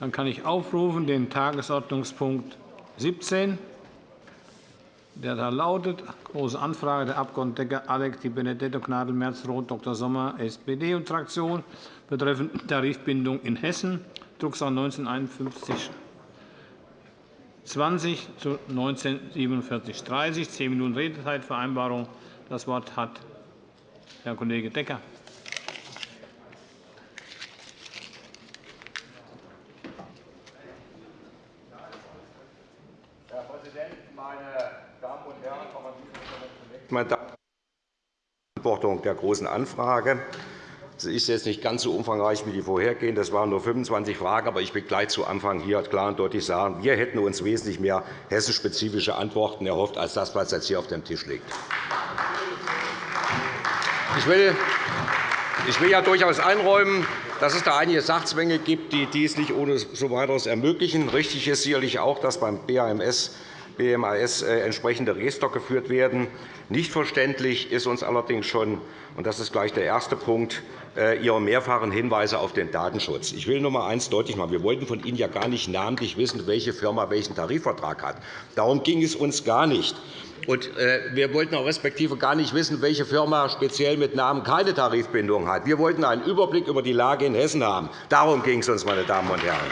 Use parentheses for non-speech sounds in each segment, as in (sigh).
Dann kann ich aufrufen den Tagesordnungspunkt 17 der da lautet Große Anfrage der Abg. Decker, Alex, Di Benedetto, Gnadl, Merz, Roth, Dr. Sommer, SPD und Fraktion betreffend Tarifbindung in Hessen, Drucksache 1951 20 zu 1947 30. Zehn Minuten Redezeitvereinbarung. Das Wort hat Herr Kollege Decker. meine Beantwortung der Großen Anfrage. Sie ist jetzt nicht ganz so umfangreich wie die vorhergehende. Das waren nur 25 Fragen. Aber ich will gleich zu Anfang hier klar und deutlich sagen, wir hätten uns wesentlich mehr hessenspezifische Antworten erhofft, als das, was jetzt hier auf dem Tisch liegt. Ich will, ich will ja durchaus einräumen, dass es da einige Sachzwänge gibt, die dies nicht ohne so weiteres ermöglichen. Richtig ist sicherlich auch, dass beim BAMS BMAS äh, entsprechende Register geführt werden. Nicht verständlich ist uns allerdings schon, und das ist gleich der erste Punkt, äh, Ihre mehrfachen Hinweise auf den Datenschutz. Ich will nur einmal eines deutlich machen. Wir wollten von Ihnen ja gar nicht namentlich wissen, welche Firma welchen Tarifvertrag hat. Darum ging es uns gar nicht. Und äh, wir wollten auch respektive gar nicht wissen, welche Firma speziell mit Namen keine Tarifbindung hat. Wir wollten einen Überblick über die Lage in Hessen haben. Darum ging es uns, meine Damen und Herren.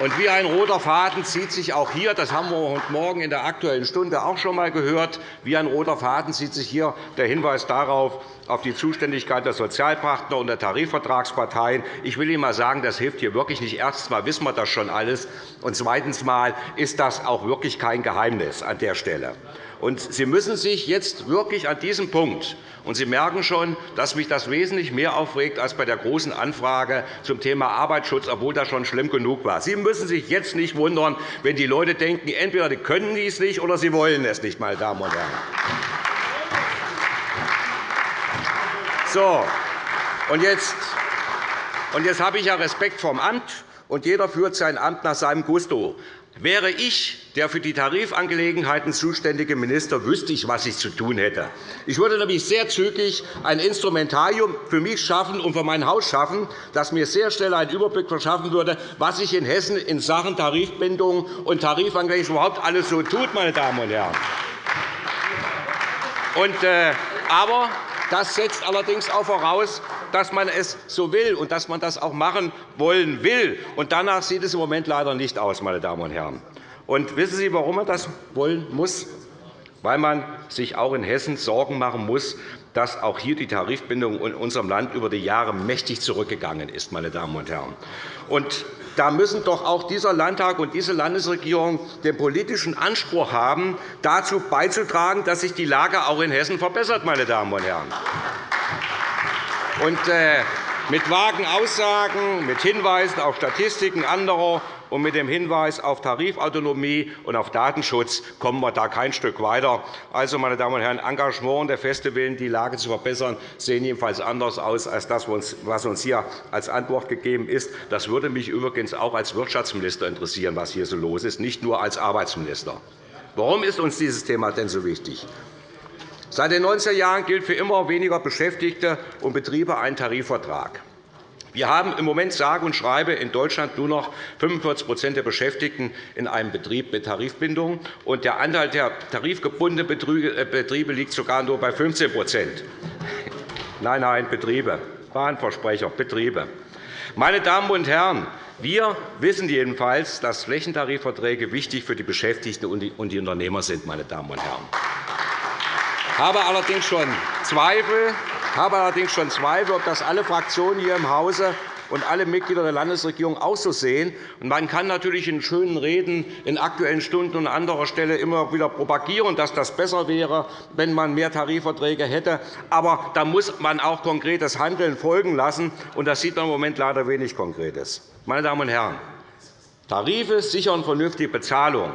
Und wie ein roter Faden zieht sich auch hier, das haben wir heute Morgen in der Aktuellen Stunde auch schon einmal gehört, wie ein roter Faden zieht sich hier der Hinweis darauf, auf die Zuständigkeit der Sozialpartner und der Tarifvertragsparteien. Ich will Ihnen einmal sagen, das hilft hier wirklich nicht. Erstens mal wissen wir das schon alles, und zweitens mal ist das auch wirklich kein Geheimnis an der Stelle. Und Sie müssen sich jetzt wirklich an diesem Punkt und Sie merken schon, dass mich das wesentlich mehr aufregt als bei der Großen Anfrage zum Thema Arbeitsschutz, obwohl das schon schlimm genug war. Sie müssen sich jetzt nicht wundern, wenn die Leute denken, entweder sie können dies nicht oder sie wollen es nicht, meine Damen und Herren. So, und jetzt, und jetzt habe ich ja Respekt vom Amt, und jeder führt sein Amt nach seinem Gusto. Wäre ich der für die Tarifangelegenheiten zuständige Minister, wüsste ich, was ich zu tun hätte. Ich würde nämlich sehr zügig ein Instrumentarium für mich schaffen und für mein Haus schaffen, das mir sehr schnell einen Überblick verschaffen würde, was sich in Hessen in Sachen Tarifbindung und Tarifangelegenheiten überhaupt alles so tut. Meine Damen und Herren. Und, äh, aber das setzt allerdings auch voraus, dass man es so will und dass man das auch machen wollen will. Und danach sieht es im Moment leider nicht aus, meine Damen und Herren. Und wissen Sie, warum man das wollen muss? Weil man sich auch in Hessen Sorgen machen muss, dass auch hier die Tarifbindung in unserem Land über die Jahre mächtig zurückgegangen ist. Meine Damen und Herren. Und da müssen doch auch dieser Landtag und diese Landesregierung den politischen Anspruch haben, dazu beizutragen, dass sich die Lage auch in Hessen verbessert. Meine Damen und Herren. Und, äh, mit vagen Aussagen, mit Hinweisen auf Statistiken anderer und mit dem Hinweis auf Tarifautonomie und auf Datenschutz kommen wir da kein Stück weiter. Also, meine Damen und Herren, Engagement und der feste Willen, die Lage zu verbessern, sehen jedenfalls anders aus als das, was uns hier als Antwort gegeben ist. Das würde mich übrigens auch als Wirtschaftsminister interessieren, was hier so los ist, nicht nur als Arbeitsminister. Warum ist uns dieses Thema denn so wichtig? Seit den 90er Jahren gilt für immer weniger Beschäftigte und Betriebe ein Tarifvertrag. Wir haben im Moment sage und schreibe in Deutschland nur noch 45% der Beschäftigten in einem Betrieb mit Tarifbindung, und der Anteil der tarifgebundenen äh, Betriebe liegt sogar nur bei 15% (laughs) Nein, nein, Betriebe. Bahnversprecher, Betriebe. Meine Damen und Herren, wir wissen jedenfalls, dass Flächentarifverträge wichtig für die Beschäftigten und die Unternehmer sind. Meine Damen und Herren. Ich habe allerdings schon Zweifel, habe allerdings schon Zweifel, ob das alle Fraktionen hier im Hause und alle Mitglieder der Landesregierung auch so sehen. Man kann natürlich in schönen Reden in Aktuellen Stunden und an anderer Stelle immer wieder propagieren, dass das besser wäre, wenn man mehr Tarifverträge hätte. Aber da muss man auch konkretes Handeln folgen lassen. und Das sieht man im Moment leider wenig Konkretes. Meine Damen und Herren, Tarife sichern vernünftige Bezahlung.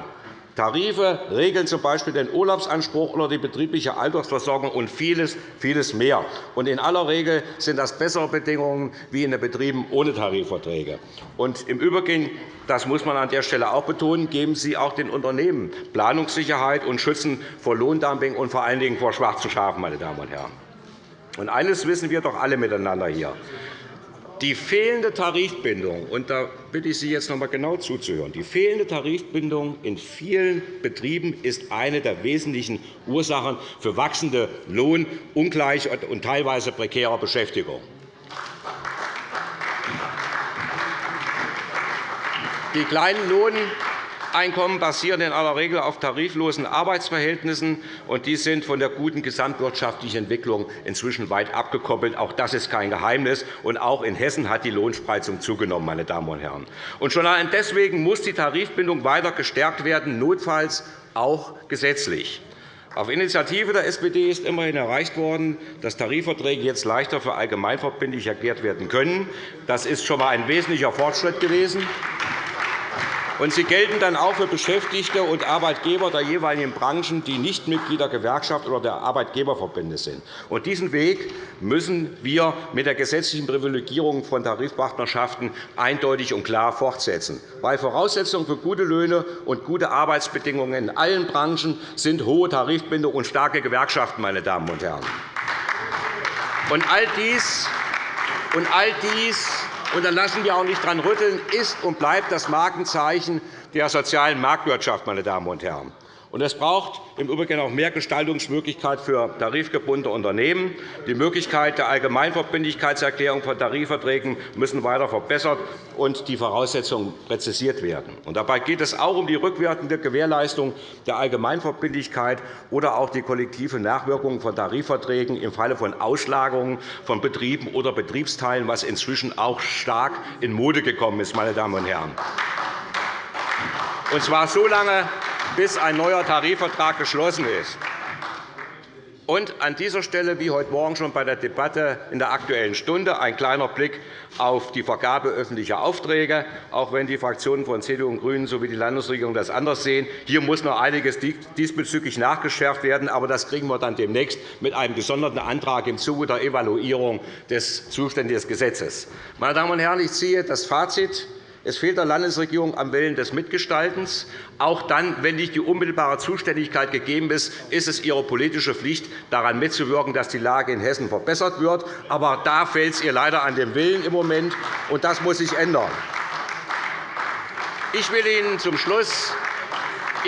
Tarife regeln z. B. den Urlaubsanspruch oder die betriebliche Altersversorgung und vieles, vieles mehr. Und in aller Regel sind das bessere Bedingungen wie in den Betrieben ohne Tarifverträge. Und Im Übrigen, das muss man an der Stelle auch betonen, geben Sie auch den Unternehmen Planungssicherheit und schützen vor Lohndumping und vor allen Dingen vor schwarzen Schafen. Meine Damen und Herren. Und eines wissen wir doch alle miteinander hier. Die fehlende Tarifbindung, und da bitte ich Sie jetzt noch einmal genau zuzuhören, die fehlende Tarifbindung in vielen Betrieben ist eine der wesentlichen Ursachen für wachsende Lohnungleichheit und teilweise prekäre Beschäftigung. Die kleinen Lohneinkommen basieren in aller Regel auf tariflosen Arbeitsverhältnissen, und die sind von der guten gesamtwirtschaftlichen Entwicklung inzwischen weit abgekoppelt. Auch das ist kein Geheimnis. Und auch in Hessen hat die Lohnspreizung zugenommen. Meine Damen und Herren. Und schon allein deswegen muss die Tarifbindung weiter gestärkt werden, notfalls auch gesetzlich. Auf Initiative der SPD ist immerhin erreicht worden, dass Tarifverträge jetzt leichter für allgemeinverbindlich erklärt werden können. Das ist schon einmal ein wesentlicher Fortschritt gewesen. Und sie gelten dann auch für Beschäftigte und Arbeitgeber der jeweiligen Branchen, die nicht Mitglied der Gewerkschaft oder der Arbeitgeberverbände sind. Und diesen Weg müssen wir mit der gesetzlichen Privilegierung von Tarifpartnerschaften eindeutig und klar fortsetzen. Weil Voraussetzungen für gute Löhne und gute Arbeitsbedingungen in allen Branchen sind hohe Tarifbindung und starke Gewerkschaften. Meine Damen und Herren. Und all dies, und all dies und da lassen wir auch nicht dran rütteln, ist und bleibt das Markenzeichen der sozialen Marktwirtschaft. Meine Damen und Herren. Und es braucht im Übrigen auch mehr Gestaltungsmöglichkeit für tarifgebundene Unternehmen. Die Möglichkeit der Allgemeinverbindlichkeitserklärung von Tarifverträgen müssen weiter verbessert und die Voraussetzungen präzisiert werden. Und dabei geht es auch um die rückwirkende Gewährleistung der Allgemeinverbindlichkeit oder auch die kollektive Nachwirkung von Tarifverträgen im Falle von Auslagerungen von Betrieben oder Betriebsteilen, was inzwischen auch stark in Mode gekommen ist. Meine Damen und Herren. Und zwar so lange, bis ein neuer Tarifvertrag geschlossen ist. Und an dieser Stelle, wie heute Morgen schon bei der Debatte in der Aktuellen Stunde, ein kleiner Blick auf die Vergabe öffentlicher Aufträge, auch wenn die Fraktionen von CDU und GRÜNEN sowie die Landesregierung das anders sehen. Hier muss noch einiges diesbezüglich nachgeschärft werden, aber das kriegen wir dann demnächst mit einem gesonderten Antrag im Zuge der Evaluierung des zuständigen Gesetzes. Meine Damen und Herren, ich ziehe das Fazit es fehlt der Landesregierung am Willen des Mitgestaltens. Auch dann, wenn nicht die unmittelbare Zuständigkeit gegeben ist, ist es ihre politische Pflicht, daran mitzuwirken, dass die Lage in Hessen verbessert wird. Aber da fehlt es ihr leider an dem Willen im Moment, und das muss sich ändern. Ich will Ihnen zum Schluss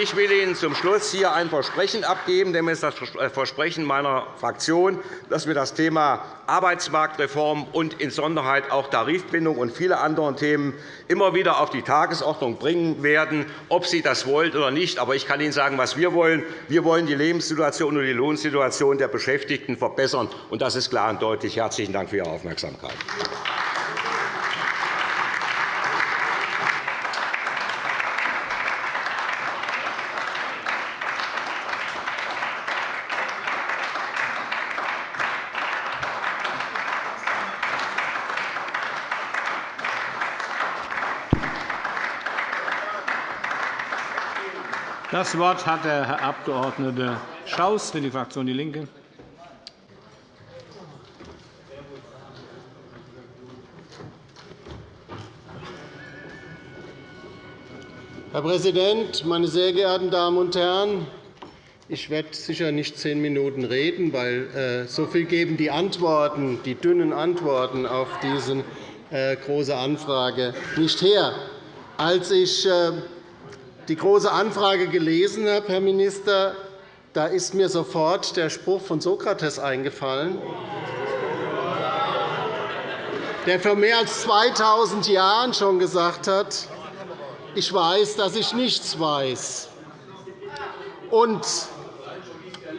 ich will Ihnen zum Schluss hier ein Versprechen abgeben, ist das Versprechen meiner Fraktion, dass wir das Thema Arbeitsmarktreform und insonderheit auch Tarifbindung und viele andere Themen immer wieder auf die Tagesordnung bringen werden, ob Sie das wollen oder nicht. Aber ich kann Ihnen sagen, was wir wollen. Wir wollen die Lebenssituation und die Lohnsituation der Beschäftigten verbessern. und Das ist klar und deutlich. Herzlichen Dank für Ihre Aufmerksamkeit. Das Wort hat der Herr Abg. Schaus für die Fraktion DIE LINKE. Herr Präsident, meine sehr geehrten Damen und Herren! Ich werde sicher nicht zehn Minuten reden, weil äh, so viel geben die Antworten, die dünnen Antworten auf diese äh, große Anfrage nicht her. Als ich äh, die Große Anfrage gelesen habe, Herr Minister, da ist mir sofort der Spruch von Sokrates eingefallen, der vor mehr als 2.000 Jahren schon gesagt hat, ich weiß, dass ich nichts weiß. Und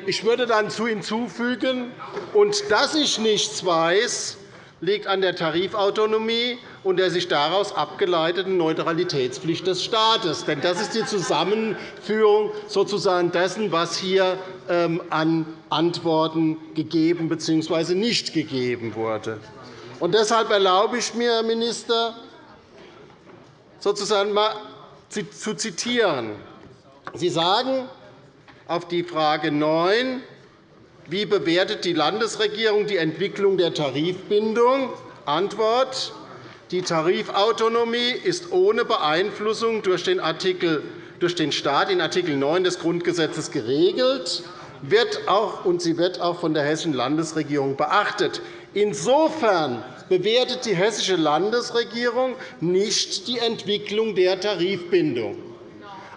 ich würde dann zu hinzufügen, und dass ich nichts weiß, liegt an der Tarifautonomie und der sich daraus abgeleiteten Neutralitätspflicht des Staates. Denn das ist die Zusammenführung sozusagen dessen, was hier ähm, an Antworten gegeben bzw. nicht gegeben wurde. Und deshalb erlaube ich mir, Herr Minister, sozusagen mal zu zitieren. Sie sagen auf die Frage 9, wie bewertet die Landesregierung die Entwicklung der Tarifbindung? Antwort. Die Tarifautonomie ist ohne Beeinflussung durch den, Artikel, durch den Staat in Art. 9 des Grundgesetzes geregelt wird auch, und sie wird auch von der Hessischen Landesregierung beachtet. Insofern bewertet die Hessische Landesregierung nicht die Entwicklung der Tarifbindung.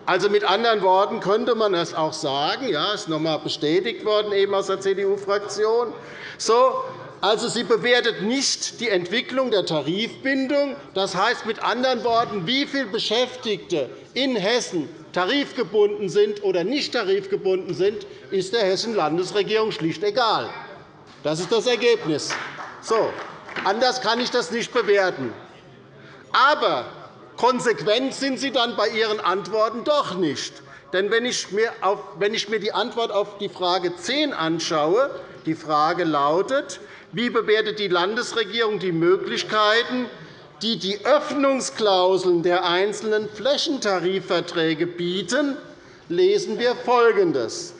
Also mit anderen Worten könnte man es auch sagen, ja, ist noch einmal bestätigt worden eben aus der CDU-Fraktion. So, also, sie bewertet nicht die Entwicklung der Tarifbindung. Das heißt mit anderen Worten, wie viele Beschäftigte in Hessen tarifgebunden sind oder nicht tarifgebunden sind, ist der Hessischen Landesregierung schlicht egal. Das ist das Ergebnis. So, anders kann ich das nicht bewerten. Aber konsequent sind Sie dann bei Ihren Antworten doch nicht. Denn wenn ich mir die Antwort auf die Frage 10 anschaue, die Frage lautet, wie bewertet die Landesregierung die Möglichkeiten, die die Öffnungsklauseln der einzelnen Flächentarifverträge bieten, lesen wir Folgendes.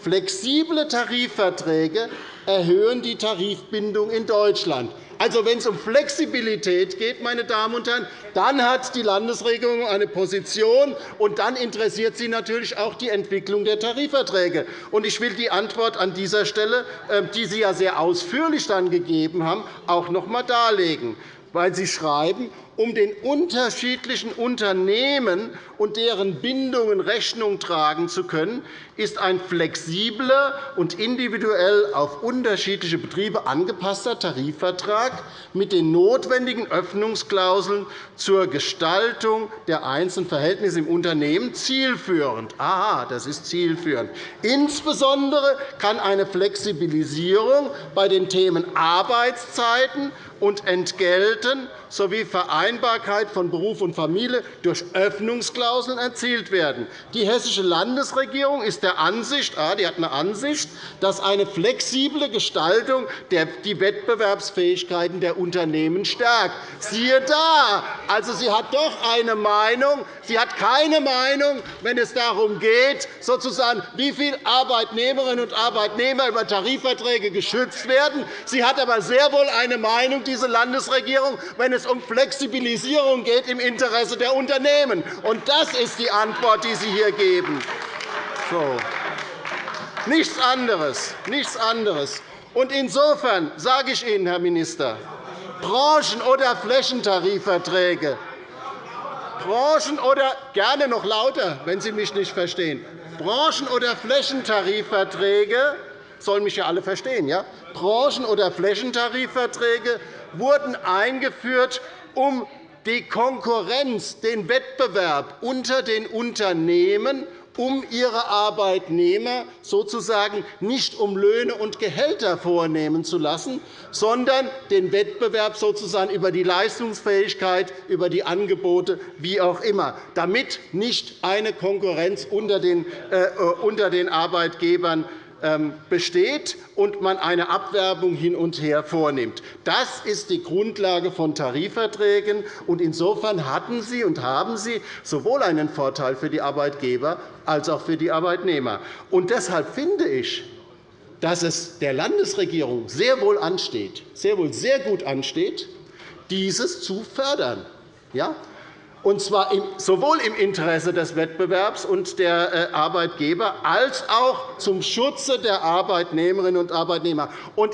Flexible Tarifverträge erhöhen die Tarifbindung in Deutschland. Also, wenn es um Flexibilität geht, meine Damen und Herren, dann hat die Landesregierung eine Position, und dann interessiert sie natürlich auch die Entwicklung der Tarifverträge. Ich will die Antwort an dieser Stelle, ähm, die Sie ja sehr ausführlich dann gegeben haben, auch noch einmal darlegen weil Sie schreiben, um den unterschiedlichen Unternehmen und deren Bindungen Rechnung tragen zu können, ist ein flexibler und individuell auf unterschiedliche Betriebe angepasster Tarifvertrag mit den notwendigen Öffnungsklauseln zur Gestaltung der einzelnen Verhältnisse im Unternehmen zielführend. Aha, das ist zielführend. Insbesondere kann eine Flexibilisierung bei den Themen Arbeitszeiten und Entgelten sowie Vereinbarkeit von Beruf und Familie durch Öffnungsklauseln erzielt werden. Die Hessische Landesregierung ist der Ansicht, ah, die hat eine Ansicht, dass eine flexible Gestaltung die Wettbewerbsfähigkeiten der Unternehmen stärkt. Siehe da! Also, sie hat doch eine Meinung. Sie hat keine Meinung, wenn es darum geht, sozusagen, wie viele Arbeitnehmerinnen und Arbeitnehmer über Tarifverträge geschützt werden. Sie hat aber sehr wohl eine Meinung, diese Landesregierung, wenn es um Flexibilisierung geht im Interesse der Unternehmen. Und das ist die Antwort, die Sie hier geben. So. Nichts anderes. Nichts anderes. Und insofern sage ich Ihnen, Herr Minister, Branchen- oder Flächentarifverträge, Branchen- oder gerne noch lauter, wenn Sie mich nicht verstehen, Branchen- oder Flächentarifverträge sollen mich ja alle verstehen, ja? Branchen- oder Flächentarifverträge wurden eingeführt, um die Konkurrenz, den Wettbewerb unter den Unternehmen um ihre Arbeitnehmer sozusagen nicht um Löhne und Gehälter vornehmen zu lassen, sondern den Wettbewerb sozusagen über die Leistungsfähigkeit, über die Angebote, wie auch immer, damit nicht eine Konkurrenz unter den äh, Arbeitgebern ähm, besteht und man eine Abwerbung hin und her vornimmt. Das ist die Grundlage von Tarifverträgen. Insofern hatten Sie und haben Sie sowohl einen Vorteil für die Arbeitgeber als auch für die Arbeitnehmer. Und deshalb finde ich, dass es der Landesregierung sehr wohl ansteht, sehr wohl sehr gut ansteht, dieses zu fördern. Ja? Und zwar sowohl im Interesse des Wettbewerbs und der äh, Arbeitgeber als auch zum Schutze der Arbeitnehmerinnen und Arbeitnehmer.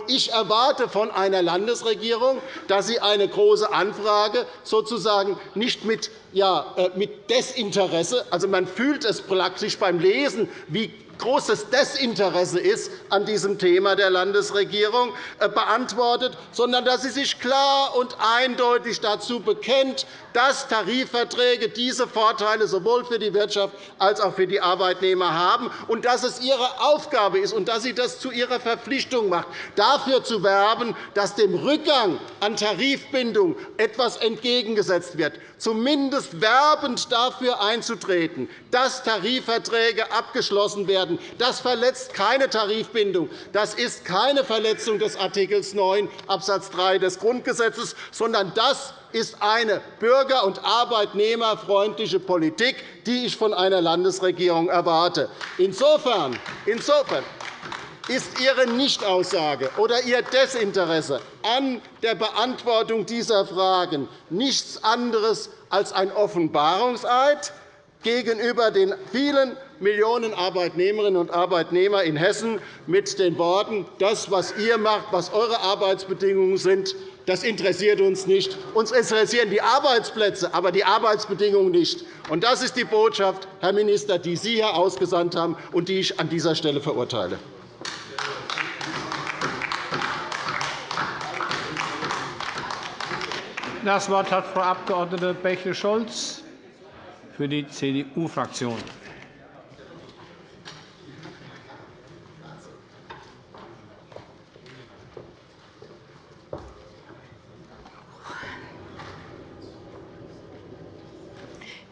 Ich erwarte von einer Landesregierung, dass sie eine Große Anfrage sozusagen nicht mit ja, äh, mit Desinteresse, also man fühlt es praktisch beim Lesen, wie großes Desinteresse ist an diesem Thema der Landesregierung äh, beantwortet, sondern dass sie sich klar und eindeutig dazu bekennt, dass Tarifverträge diese Vorteile sowohl für die Wirtschaft als auch für die Arbeitnehmer haben und dass es ihre Aufgabe ist und dass sie das zu ihrer Verpflichtung macht, dafür zu werben, dass dem Rückgang an Tarifbindung etwas entgegengesetzt wird, zumindest werbend dafür einzutreten, dass Tarifverträge abgeschlossen werden werden. Das verletzt keine Tarifbindung. Das ist keine Verletzung des Art. 9 Abs. 3 des Grundgesetzes, sondern das ist eine bürger- und arbeitnehmerfreundliche Politik, die ich von einer Landesregierung erwarte. Insofern, insofern ist Ihre Nichtaussage oder Ihr Desinteresse an der Beantwortung dieser Fragen nichts anderes als ein Offenbarungseid gegenüber den vielen Millionen Arbeitnehmerinnen und Arbeitnehmer in Hessen mit den Worten, das, was ihr macht, was eure Arbeitsbedingungen sind, Das interessiert uns nicht. Uns interessieren die Arbeitsplätze, aber die Arbeitsbedingungen nicht. Und das ist die Botschaft, Herr Minister, die Sie hier ausgesandt haben und die ich an dieser Stelle verurteile. Das Wort hat Frau Abg. Bächle-Scholz für die CDU-Fraktion.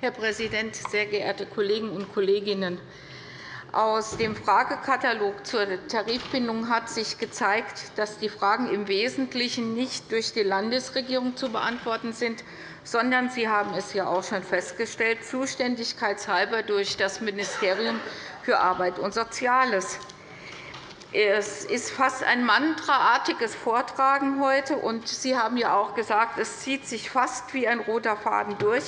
Herr Präsident, sehr geehrte Kolleginnen und Kollegen! Aus dem Fragekatalog zur Tarifbindung hat sich gezeigt, dass die Fragen im Wesentlichen nicht durch die Landesregierung zu beantworten sind, sondern Sie haben es ja auch schon festgestellt, zuständigkeitshalber durch das Ministerium für Arbeit und Soziales. Es ist fast ein mantraartiges Vortragen heute. und Sie haben ja auch gesagt, es zieht sich fast wie ein roter Faden durch.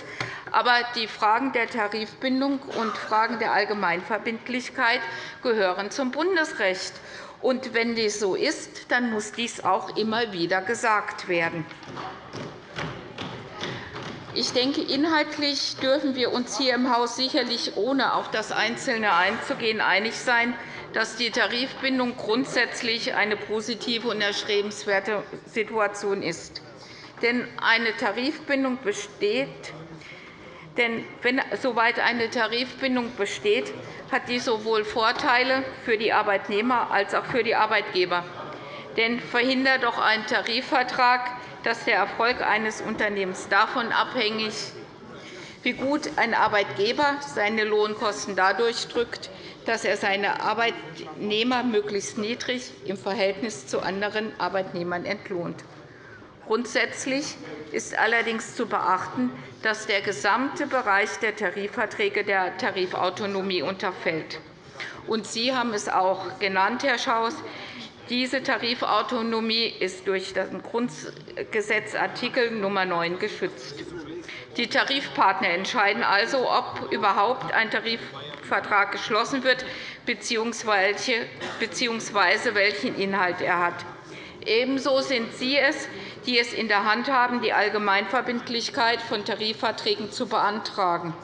Aber die Fragen der Tarifbindung und Fragen der Allgemeinverbindlichkeit gehören zum Bundesrecht. Und wenn dies so ist, dann muss dies auch immer wieder gesagt werden. Ich denke, inhaltlich dürfen wir uns hier im Haus sicherlich, ohne auf das Einzelne einzugehen, einig sein, dass die Tarifbindung grundsätzlich eine positive und erstrebenswerte Situation ist. Denn eine Tarifbindung besteht, denn wenn, soweit eine Tarifbindung besteht, hat dies sowohl Vorteile für die Arbeitnehmer als auch für die Arbeitgeber. Denn verhindert doch ein Tarifvertrag, dass der Erfolg eines Unternehmens davon abhängig wie gut ein Arbeitgeber seine Lohnkosten dadurch drückt, dass er seine Arbeitnehmer möglichst niedrig im Verhältnis zu anderen Arbeitnehmern entlohnt. Grundsätzlich ist allerdings zu beachten, dass der gesamte Bereich der Tarifverträge der Tarifautonomie unterfällt. Und Sie haben es auch genannt, Herr Schaus. Diese Tarifautonomie ist durch den Grundgesetz Artikel Nr. 9 geschützt. Die Tarifpartner entscheiden also, ob überhaupt ein Tarifvertrag geschlossen wird bzw. welchen Inhalt er hat. Ebenso sind Sie es, die es in der Hand haben, die Allgemeinverbindlichkeit von Tarifverträgen zu beantragen.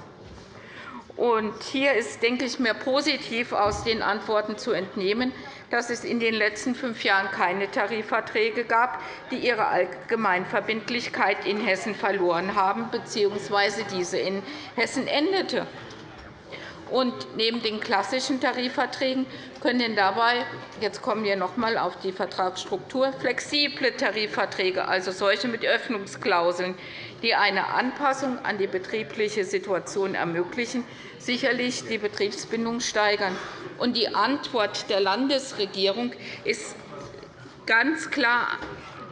hier ist, denke ich, mir positiv aus den Antworten zu entnehmen, dass es in den letzten fünf Jahren keine Tarifverträge gab, die ihre Allgemeinverbindlichkeit in Hessen verloren haben bzw. diese in Hessen endete. Und neben den klassischen Tarifverträgen können dabei jetzt kommen wir noch einmal auf die Vertragsstruktur flexible Tarifverträge, also solche mit Öffnungsklauseln, die eine Anpassung an die betriebliche Situation ermöglichen, sicherlich die Betriebsbindung steigern. Und die Antwort der Landesregierung ist ganz klar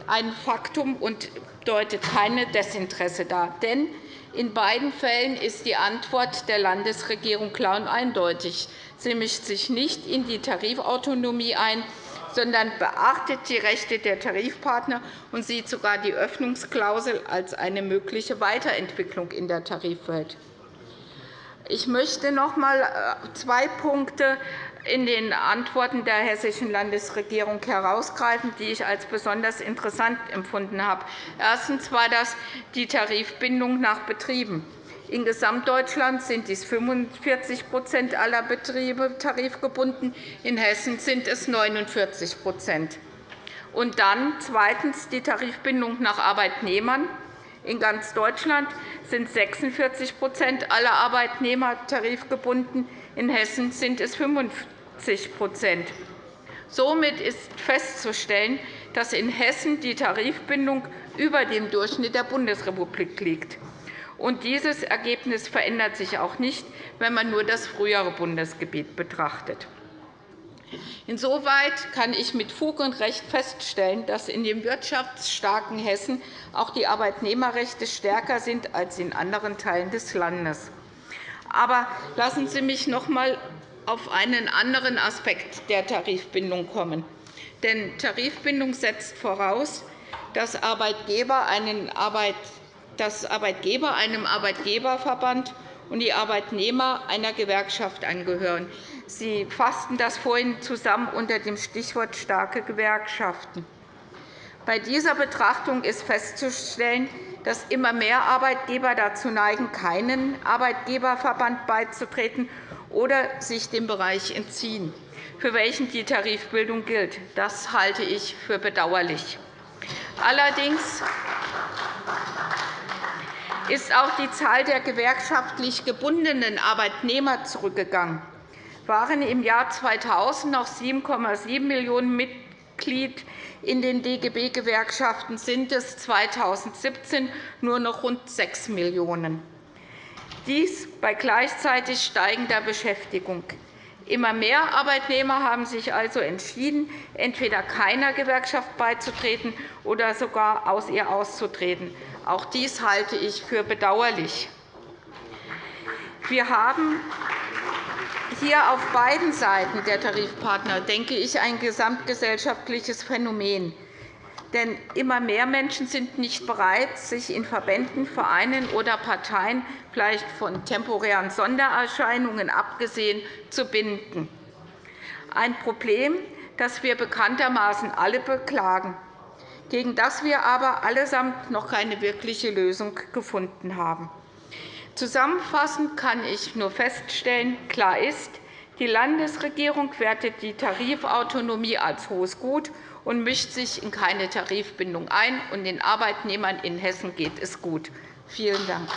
ein Faktum und deutet keine Desinteresse dar. Denn in beiden Fällen ist die Antwort der Landesregierung klar und eindeutig. Sie mischt sich nicht in die Tarifautonomie ein, sondern beachtet die Rechte der Tarifpartner und sieht sogar die Öffnungsklausel als eine mögliche Weiterentwicklung in der Tarifwelt. Ich möchte noch einmal äh, zwei Punkte in den Antworten der hessischen Landesregierung herausgreifen, die ich als besonders interessant empfunden habe. Erstens war das die Tarifbindung nach Betrieben. In Gesamtdeutschland sind dies 45% aller Betriebe tarifgebunden. In Hessen sind es 49 Und dann zweitens die Tarifbindung nach Arbeitnehmern. In ganz Deutschland sind 46% aller Arbeitnehmer tarifgebunden. In Hessen sind es 50% Somit ist festzustellen, dass in Hessen die Tarifbindung über dem Durchschnitt der Bundesrepublik liegt. Und dieses Ergebnis verändert sich auch nicht, wenn man nur das frühere Bundesgebiet betrachtet. Insoweit kann ich mit Fug und Recht feststellen, dass in dem wirtschaftsstarken Hessen auch die Arbeitnehmerrechte stärker sind als in anderen Teilen des Landes. Aber lassen Sie mich noch einmal auf einen anderen Aspekt der Tarifbindung kommen. Denn Tarifbindung setzt voraus, dass Arbeitgeber einen Arbeit dass Arbeitgeber einem Arbeitgeberverband und die Arbeitnehmer einer Gewerkschaft angehören. Sie fassten das vorhin zusammen unter dem Stichwort starke Gewerkschaften. Bei dieser Betrachtung ist festzustellen, dass immer mehr Arbeitgeber dazu neigen, keinen Arbeitgeberverband beizutreten oder sich dem Bereich entziehen, für welchen die Tarifbildung gilt. Das halte ich für bedauerlich. Allerdings ist auch die Zahl der gewerkschaftlich gebundenen Arbeitnehmer zurückgegangen. Waren im Jahr 2000 noch 7,7 Millionen Mitglieder in den DGB-Gewerkschaften, sind es 2017 nur noch rund 6 Millionen. Dies bei gleichzeitig steigender Beschäftigung. Immer mehr Arbeitnehmer haben sich also entschieden, entweder keiner Gewerkschaft beizutreten oder sogar aus ihr auszutreten. Auch dies halte ich für bedauerlich. Wir haben hier auf beiden Seiten der Tarifpartner, denke ich, ein gesamtgesellschaftliches Phänomen. Denn immer mehr Menschen sind nicht bereit, sich in Verbänden, Vereinen oder Parteien, vielleicht von temporären Sondererscheinungen abgesehen, zu binden. Ein Problem, das wir bekanntermaßen alle beklagen, gegen das wir aber allesamt noch keine wirkliche Lösung gefunden haben. Zusammenfassend kann ich nur feststellen, klar ist, die Landesregierung wertet die Tarifautonomie als hohes Gut und mischt sich in keine Tarifbindung ein. Und den Arbeitnehmern in Hessen geht es gut. Vielen Dank.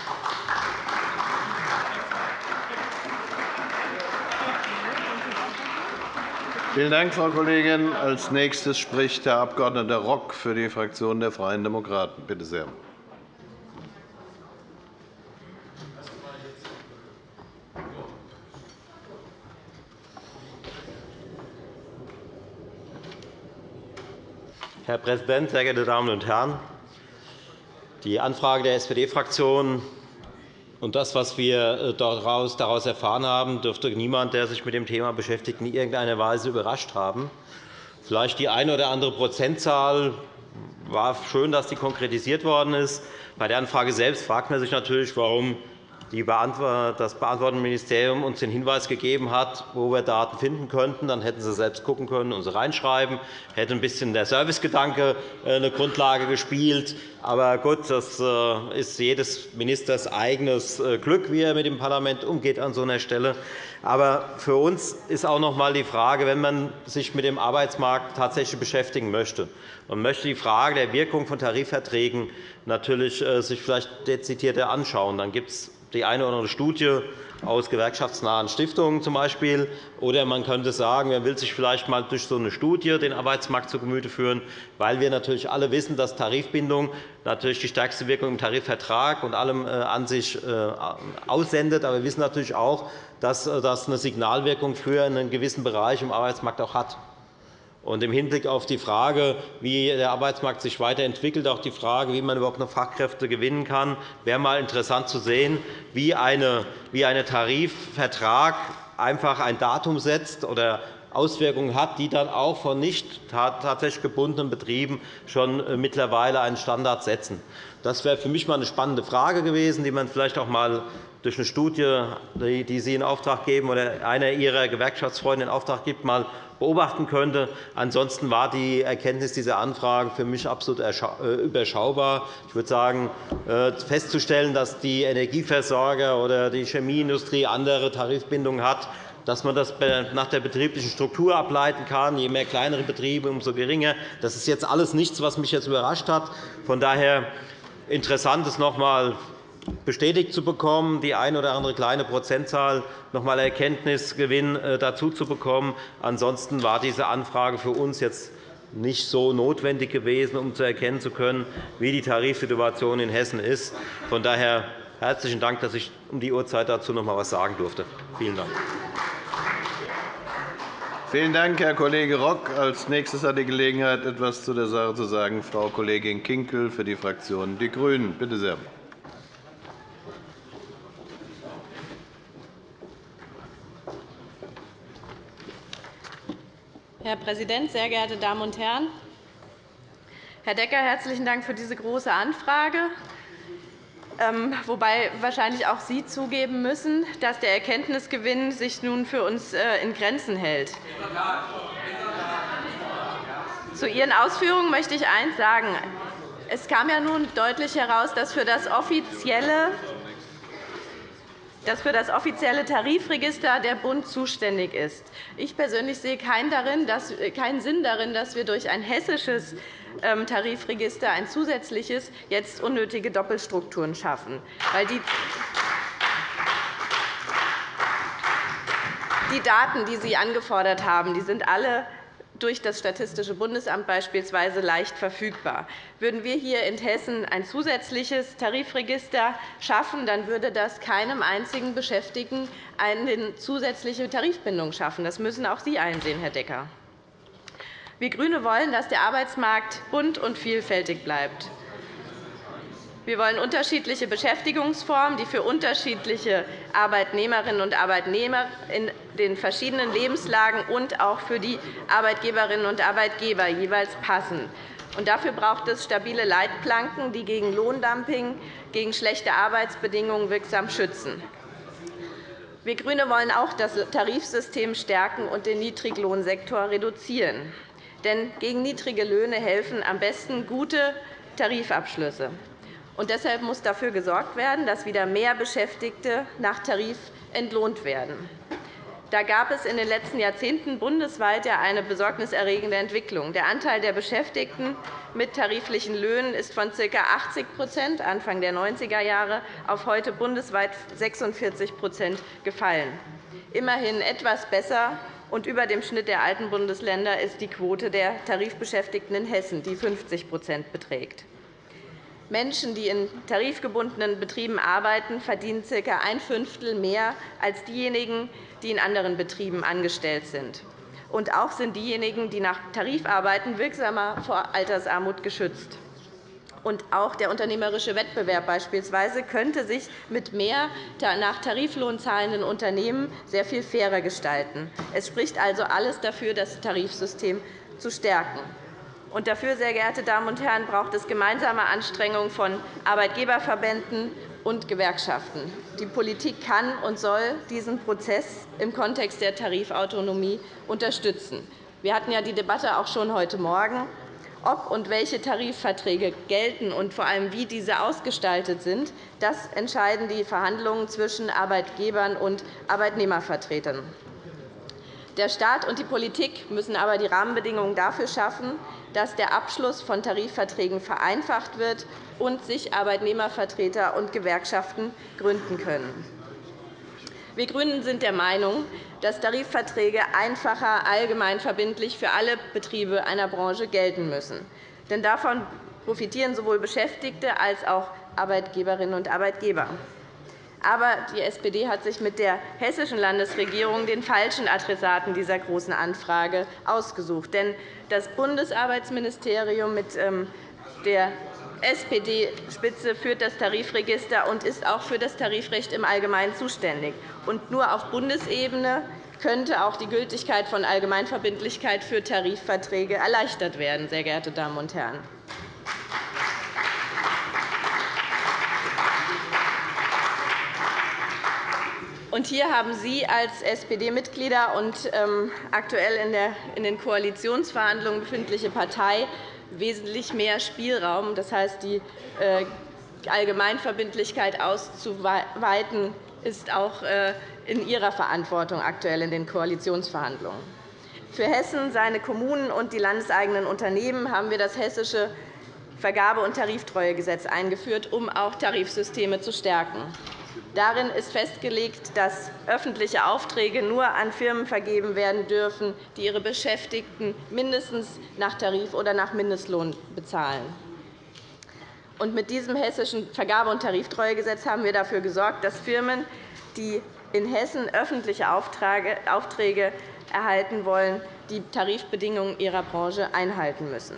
Vielen Dank, Frau Kollegin. – Als nächstes spricht Herr Abg. Rock für die Fraktion der Freien Demokraten. Bitte sehr. Herr Präsident, sehr geehrte Damen und Herren! Die Anfrage der SPD-Fraktion und das, was wir äh, daraus erfahren haben, dürfte niemand, der sich mit dem Thema beschäftigt, in irgendeiner Weise überrascht haben. Vielleicht die eine oder andere Prozentzahl war schön, dass die konkretisiert worden ist. Bei der Anfrage selbst fragt man sich natürlich, warum das beantwortende Ministerium uns den Hinweis gegeben hat, wo wir Daten finden könnten. Dann hätten Sie selbst gucken können und sie reinschreiben. Hätte ein bisschen der Servicegedanke äh, eine Grundlage gespielt. Aber gut, das äh, ist jedes Ministers eigenes äh, Glück, wie er mit dem Parlament umgeht an so einer Stelle. Aber für uns ist auch noch einmal die Frage, wenn man sich mit dem Arbeitsmarkt tatsächlich beschäftigen möchte und möchte die Frage der Wirkung von Tarifverträgen natürlich sich vielleicht dezidierter anschauen, dann gibt es die eine oder andere Studie aus gewerkschaftsnahen Stiftungen zum Beispiel. Oder man könnte sagen, man will sich vielleicht einmal durch so eine Studie den Arbeitsmarkt zu Gemüte führen, weil wir natürlich alle wissen, dass Tarifbindung natürlich die stärkste Wirkung im Tarifvertrag und allem äh, an sich äh, aussendet. Aber wir wissen natürlich auch, dass äh, das eine Signalwirkung für einen gewissen Bereich im Arbeitsmarkt auch hat. Und Im Hinblick auf die Frage, wie der Arbeitsmarkt sich weiterentwickelt, auch die Frage, wie man überhaupt noch Fachkräfte gewinnen kann, wäre mal interessant zu sehen, wie ein Tarifvertrag einfach ein Datum setzt oder Auswirkungen hat, die dann auch von nicht tatsächlich gebundenen Betrieben schon äh, mittlerweile einen Standard setzen. Das wäre für mich einmal eine spannende Frage gewesen, die man vielleicht auch einmal durch eine Studie, die Sie in Auftrag geben oder einer Ihrer Gewerkschaftsfreunde in Auftrag gibt, mal beobachten könnte. Ansonsten war die Erkenntnis dieser Anfragen für mich absolut äh, überschaubar. Ich würde sagen, äh, festzustellen, dass die Energieversorger oder die Chemieindustrie andere Tarifbindungen hat, dass man das nach der betrieblichen Struktur ableiten kann. Je mehr kleinere Betriebe, umso geringer. Das ist jetzt alles nichts, was mich jetzt überrascht hat. Von daher interessant ist noch einmal bestätigt zu bekommen, die eine oder andere kleine Prozentzahl noch einmal Erkenntnisgewinn äh, dazu zu bekommen. Ansonsten war diese Anfrage für uns jetzt nicht so notwendig gewesen, um zu erkennen zu können, wie die Tarifsituation in Hessen ist. Von daher herzlichen Dank, dass ich um die Uhrzeit dazu noch einmal etwas sagen durfte. Vielen Dank. Vielen Dank, Herr Kollege Rock. Als nächstes hat die Gelegenheit, etwas zu der Sache zu sagen, Frau Kollegin Kinkel für die Fraktion Die Grünen. Bitte sehr. Herr Präsident, sehr geehrte Damen und Herren! Herr Decker, herzlichen Dank für diese Große Anfrage, wobei wahrscheinlich auch Sie zugeben müssen, dass der Erkenntnisgewinn sich nun für uns äh, in Grenzen hält. Zu Ihren Ausführungen möchte ich eines sagen. Es kam ja nun deutlich heraus, dass für das offizielle dass für das offizielle Tarifregister der Bund zuständig ist. Ich persönlich sehe keinen Sinn darin, dass wir durch ein hessisches ähm, Tarifregister ein zusätzliches jetzt unnötige Doppelstrukturen schaffen. Die Daten, die Sie angefordert haben, die sind alle durch das Statistische Bundesamt beispielsweise leicht verfügbar. Würden wir hier in Hessen ein zusätzliches Tarifregister schaffen, dann würde das keinem einzigen Beschäftigten eine zusätzliche Tarifbindung schaffen. Das müssen auch Sie einsehen, Herr Decker. Wir GRÜNE wollen, dass der Arbeitsmarkt bunt und vielfältig bleibt. Wir wollen unterschiedliche Beschäftigungsformen, die für unterschiedliche Arbeitnehmerinnen und Arbeitnehmer in den verschiedenen Lebenslagen und auch für die Arbeitgeberinnen und Arbeitgeber jeweils passen. Dafür braucht es stabile Leitplanken, die gegen Lohndumping, gegen schlechte Arbeitsbedingungen wirksam schützen. Wir GRÜNE wollen auch das Tarifsystem stärken und den Niedriglohnsektor reduzieren. Denn gegen niedrige Löhne helfen am besten gute Tarifabschlüsse. Und deshalb muss dafür gesorgt werden, dass wieder mehr Beschäftigte nach Tarif entlohnt werden. Da gab es in den letzten Jahrzehnten bundesweit eine besorgniserregende Entwicklung. Der Anteil der Beschäftigten mit tariflichen Löhnen ist von ca. 80% Anfang der 90er Jahre auf heute bundesweit 46% gefallen. Immerhin etwas besser und über dem Schnitt der alten Bundesländer ist die Quote der Tarifbeschäftigten in Hessen, die 50% beträgt. Menschen, die in tarifgebundenen Betrieben arbeiten, verdienen ca. ein Fünftel mehr als diejenigen, die in anderen Betrieben angestellt sind. Und auch sind diejenigen, die nach Tarif arbeiten, wirksamer vor Altersarmut geschützt. Und auch der unternehmerische Wettbewerb beispielsweise könnte sich mit mehr nach Tariflohn zahlenden Unternehmen sehr viel fairer gestalten. Es spricht also alles dafür, das Tarifsystem zu stärken. Und dafür, sehr geehrte Damen und Herren, braucht es gemeinsame Anstrengungen von Arbeitgeberverbänden und Gewerkschaften. Die Politik kann und soll diesen Prozess im Kontext der Tarifautonomie unterstützen. Wir hatten ja die Debatte auch schon heute Morgen. Ob und welche Tarifverträge gelten und vor allem wie diese ausgestaltet sind, das entscheiden die Verhandlungen zwischen Arbeitgebern und Arbeitnehmervertretern. Der Staat und die Politik müssen aber die Rahmenbedingungen dafür schaffen, dass der Abschluss von Tarifverträgen vereinfacht wird und sich Arbeitnehmervertreter und Gewerkschaften gründen können. Wir GRÜNEN sind der Meinung, dass Tarifverträge einfacher allgemeinverbindlich für alle Betriebe einer Branche gelten müssen. Denn davon profitieren sowohl Beschäftigte als auch Arbeitgeberinnen und Arbeitgeber. Aber die SPD hat sich mit der hessischen Landesregierung den falschen Adressaten dieser Großen Anfrage ausgesucht. Denn das Bundesarbeitsministerium mit ähm, der SPD-Spitze führt das Tarifregister und ist auch für das Tarifrecht im Allgemeinen zuständig. Und nur auf Bundesebene könnte auch die Gültigkeit von Allgemeinverbindlichkeit für Tarifverträge erleichtert werden, sehr geehrte Damen und Herren. Und hier haben Sie als SPD-Mitglieder und ähm, aktuell in den Koalitionsverhandlungen befindliche Partei wesentlich mehr Spielraum. Das heißt, die äh, Allgemeinverbindlichkeit auszuweiten, ist auch äh, in Ihrer Verantwortung aktuell in den Koalitionsverhandlungen. Für Hessen, seine Kommunen und die landeseigenen Unternehmen haben wir das Hessische Vergabe- und Tariftreuegesetz eingeführt, um auch Tarifsysteme zu stärken. Darin ist festgelegt, dass öffentliche Aufträge nur an Firmen vergeben werden dürfen, die ihre Beschäftigten mindestens nach Tarif oder nach Mindestlohn bezahlen. mit diesem Hessischen Vergabe- und Tariftreuegesetz haben wir dafür gesorgt, dass Firmen, die in Hessen öffentliche Aufträge erhalten wollen, die Tarifbedingungen ihrer Branche einhalten müssen.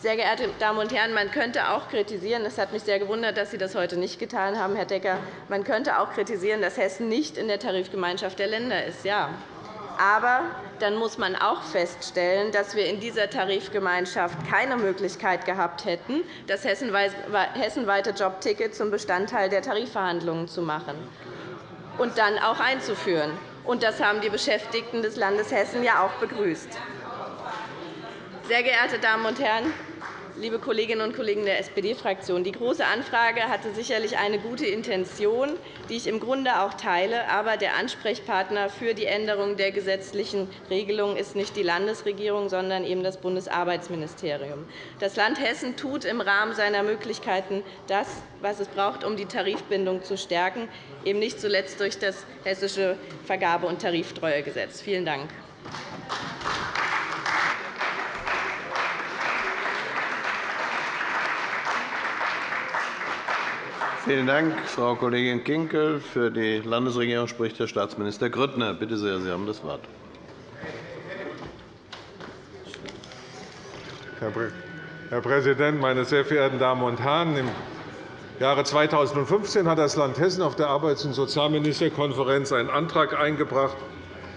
Sehr geehrte Damen und Herren, man könnte auch kritisieren, es hat mich sehr gewundert, dass Sie das heute nicht getan haben, Herr Decker, man könnte auch kritisieren, dass Hessen nicht in der Tarifgemeinschaft der Länder ist. Ja. Aber dann muss man auch feststellen, dass wir in dieser Tarifgemeinschaft keine Möglichkeit gehabt hätten, das hessenweite Jobticket zum Bestandteil der Tarifverhandlungen zu machen und dann auch einzuführen. Das haben die Beschäftigten des Landes Hessen ja auch begrüßt. Sehr geehrte Damen und Herren! Liebe Kolleginnen und Kollegen der SPD-Fraktion! Die Große Anfrage hatte sicherlich eine gute Intention, die ich im Grunde auch teile. Aber der Ansprechpartner für die Änderung der gesetzlichen Regelung ist nicht die Landesregierung, sondern eben das Bundesarbeitsministerium. Das Land Hessen tut im Rahmen seiner Möglichkeiten das, was es braucht, um die Tarifbindung zu stärken, eben nicht zuletzt durch das Hessische Vergabe- und Tariftreuegesetz. Vielen Dank. Vielen Dank, Frau Kollegin Kinkel. Für die Landesregierung spricht Herr Staatsminister Grüttner. Bitte sehr, Sie haben das Wort. Herr Präsident, meine sehr verehrten Damen und Herren! Im Jahre 2015 hat das Land Hessen auf der Arbeits- und Sozialministerkonferenz einen Antrag eingebracht,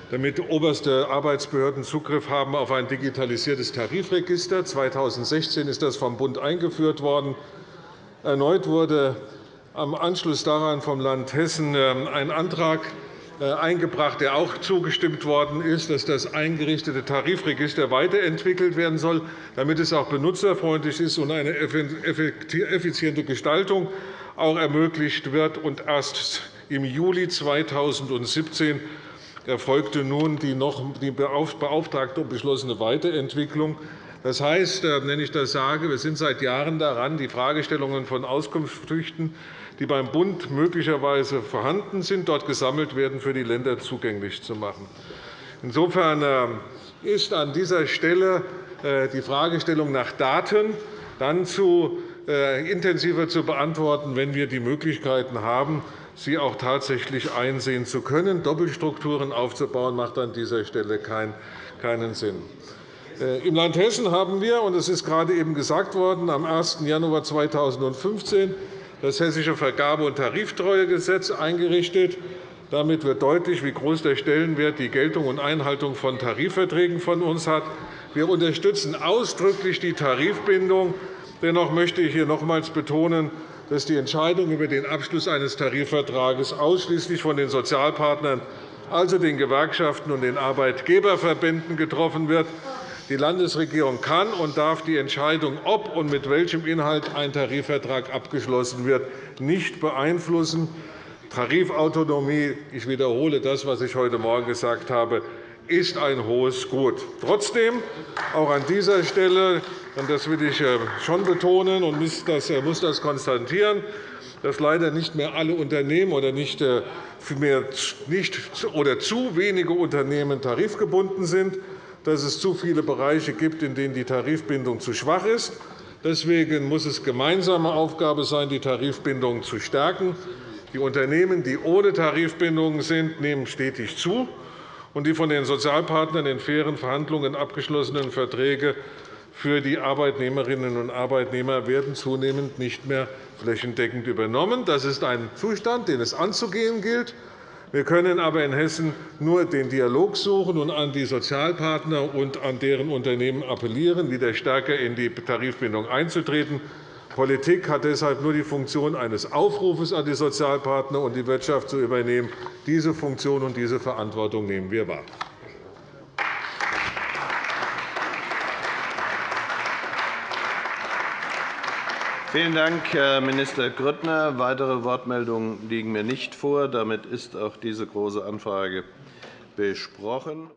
damit oberste Arbeitsbehörden Zugriff haben auf ein digitalisiertes Tarifregister. 2016 ist das vom Bund eingeführt worden. Erneut wurde am Anschluss daran vom Land Hessen ähm, ein Antrag äh, eingebracht, der auch zugestimmt worden ist, dass das eingerichtete Tarifregister weiterentwickelt werden soll, damit es auch benutzerfreundlich ist und eine effiziente Gestaltung auch ermöglicht wird. Erst im Juli 2017 erfolgte nun die noch die beauftragte und beschlossene Weiterentwicklung. Das heißt, äh, wenn ich das sage, wir sind seit Jahren daran, die Fragestellungen von Auskunftspflichten die beim Bund möglicherweise vorhanden sind, dort gesammelt werden, für die Länder zugänglich zu machen. Insofern äh, ist an dieser Stelle äh, die Fragestellung nach Daten dann zu äh, intensiver zu beantworten, wenn wir die Möglichkeiten haben, sie auch tatsächlich einsehen zu können. Doppelstrukturen aufzubauen, macht an dieser Stelle keinen Sinn. Im Land Hessen haben wir, und es ist gerade eben gesagt worden, am 1. Januar 2015 das Hessische Vergabe- und Tariftreuegesetz eingerichtet. Damit wird deutlich, wie groß der Stellenwert die Geltung und Einhaltung von Tarifverträgen von uns hat. Wir unterstützen ausdrücklich die Tarifbindung. Dennoch möchte ich hier nochmals betonen, dass die Entscheidung über den Abschluss eines Tarifvertrages ausschließlich von den Sozialpartnern, also den Gewerkschaften und den Arbeitgeberverbänden, getroffen wird. Die Landesregierung kann und darf die Entscheidung, ob und mit welchem Inhalt ein Tarifvertrag abgeschlossen wird, nicht beeinflussen. Tarifautonomie, ich wiederhole das, was ich heute Morgen gesagt habe, ist ein hohes Gut. Trotzdem, auch an dieser Stelle, und das will ich äh, schon betonen und muss das äh, konstatieren, dass leider nicht mehr alle Unternehmen oder nicht, äh, mehr, nicht oder zu wenige Unternehmen tarifgebunden sind dass es zu viele Bereiche gibt, in denen die Tarifbindung zu schwach ist. Deswegen muss es gemeinsame Aufgabe sein, die Tarifbindung zu stärken. Die Unternehmen, die ohne Tarifbindungen sind, nehmen stetig zu. Und die von den Sozialpartnern in fairen Verhandlungen abgeschlossenen Verträge für die Arbeitnehmerinnen und Arbeitnehmer werden zunehmend nicht mehr flächendeckend übernommen. Das ist ein Zustand, den es anzugehen gilt. Wir können aber in Hessen nur den Dialog suchen und an die Sozialpartner und an deren Unternehmen appellieren, wieder stärker in die Tarifbindung einzutreten. Politik hat deshalb nur die Funktion eines Aufrufes an die Sozialpartner und die Wirtschaft zu übernehmen. Diese Funktion und diese Verantwortung nehmen wir wahr. Vielen Dank, Herr Minister Grüttner. Weitere Wortmeldungen liegen mir nicht vor. Damit ist auch diese Große Anfrage besprochen.